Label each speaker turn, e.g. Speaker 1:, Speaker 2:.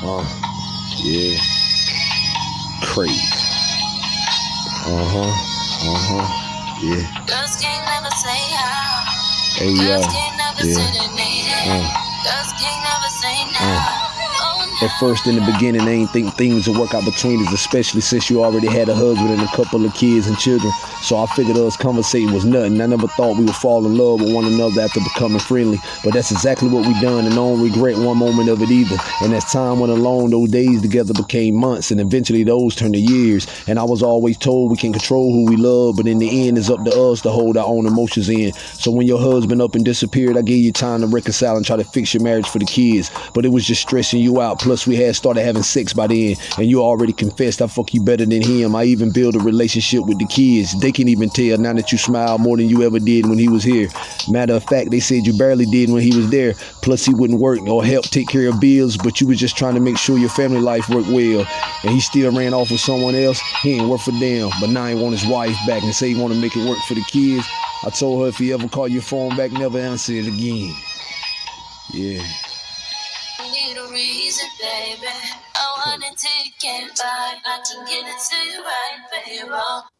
Speaker 1: Uh, yeah. Crazy. Uh huh. Uh huh. Yeah.
Speaker 2: Girls can't never say how.
Speaker 1: Hey,
Speaker 2: Girls
Speaker 1: yo.
Speaker 2: can't never
Speaker 1: Yeah.
Speaker 2: say it.
Speaker 1: Uh. At first, in the beginning, I ain't think things would work out between us, especially since you already had a husband and a couple of kids and children. So I figured us conversating was nothing. I never thought we would fall in love with one another after becoming friendly. But that's exactly what we done, and I don't regret one moment of it either. And as time went along, those days together became months, and eventually those turned to years. And I was always told we can control who we love, but in the end, it's up to us to hold our own emotions in. So when your husband up and disappeared, I gave you time to reconcile and try to fix your marriage for the kids. But it was just stressing you out. Plus, we had started having sex by then, and you already confessed I fuck you better than him. I even built a relationship with the kids. They can even tell now that you smile more than you ever did when he was here. Matter of fact, they said you barely did when he was there. Plus, he wouldn't work or help take care of bills, but you was just trying to make sure your family life worked well. And he still ran off with someone else. He ain't worth a damn. But now he want his wife back and say he want to make it work for the kids. I told her if he ever call your phone back, never answer it again. Yeah.
Speaker 2: Reason, baby. Oh, I want it till you can't. I can get it to you right, baby.